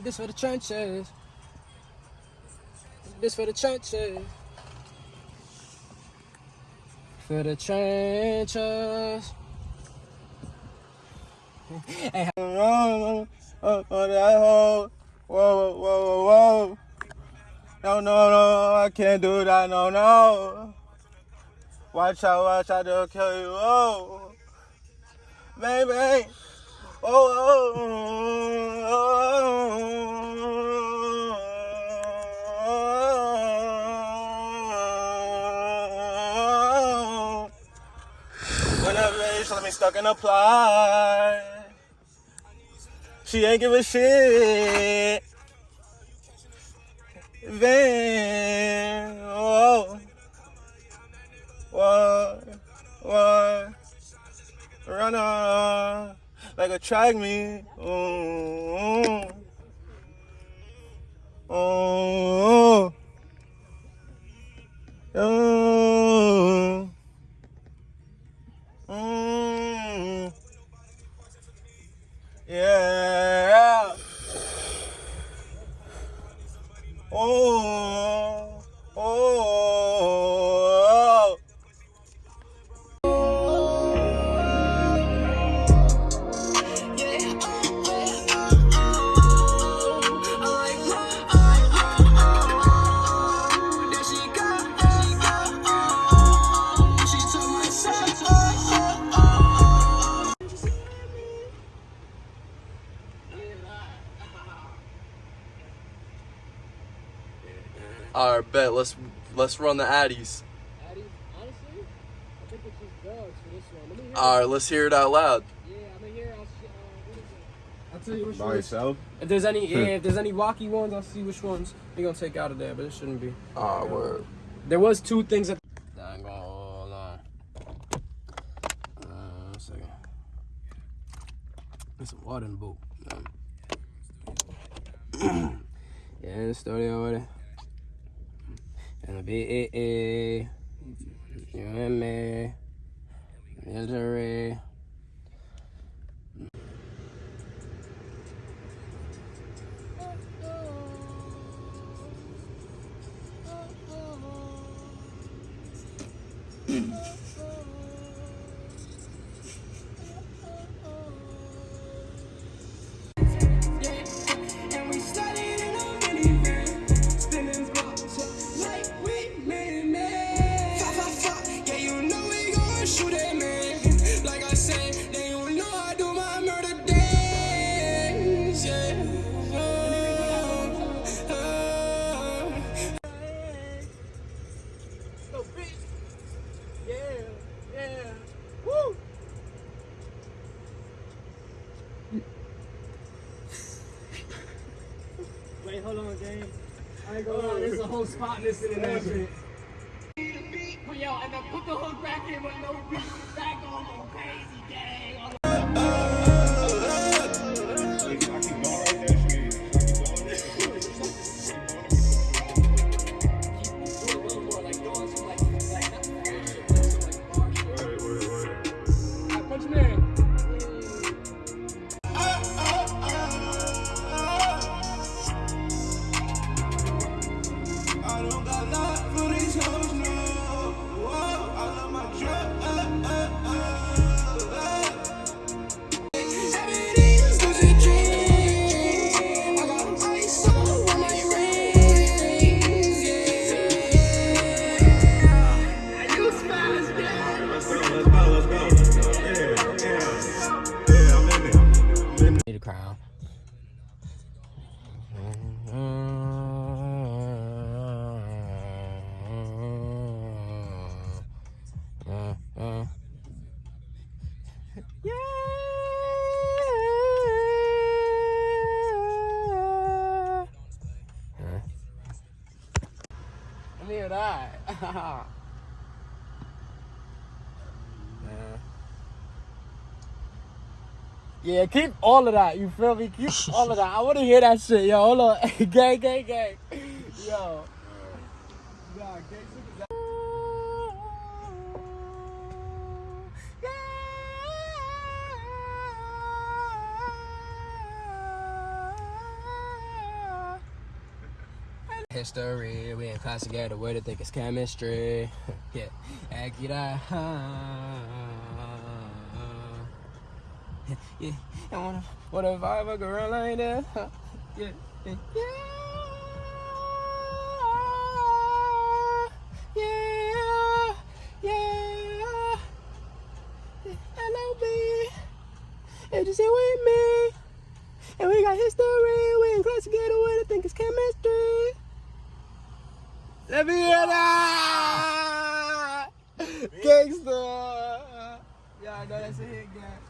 This for the trenches. This for the trenches. For the trenches. hey, Oh, oh, oh, that hoe. Whoa, whoa, whoa, whoa. No, no, no, I can't do that, no, no. Watch out, watch out, they'll kill you, oh. Baby. Oh, oh, Whenever they let me stuck in a. She ain't give a shit. Van, oh, what, what, run on like a track me. Oh, oh, yeah. All right, bet. Let's let's run the Addies. Addy, honestly, I think it's just dogs for this one. Let me hear. All right, let's hear it out loud. yeah, I'm gonna hear. I'll, see, uh, what is it? I'll tell you which By ones. yourself? If there's any, yeah, if there's any rocky ones, I'll see which ones you're gonna take out of there. But it shouldn't be. All right, word. There was two things that. Dang, hold on. Uh, one second. There's some water in the boat. Yeah, in the studio with it. And the B-A-A. U-M-A. Misery. And Wait, hold on, gang. I go. gonna there's a whole spot missing in that shit. Yo, and then put the hook back in with no beat back on, crazy, gang. I'm in it. Need a crown. Let me hear that. Yeah, keep all of that. You feel me? Keep all of that. I want to hear that shit, yo. Hold on, gang, gang, gang. Yo. Gang. History, we in class together, where they think it's chemistry. yeah, Akira. Yeah, yeah. And what if, what I have a girl like that? Yeah, yeah, yeah, yeah, yeah. Hello, B. If you sit with me, and we got history, we in class together, what I think it's chemistry. Let me hear that! Gangsta! Yeah, I know that's a hit, guy.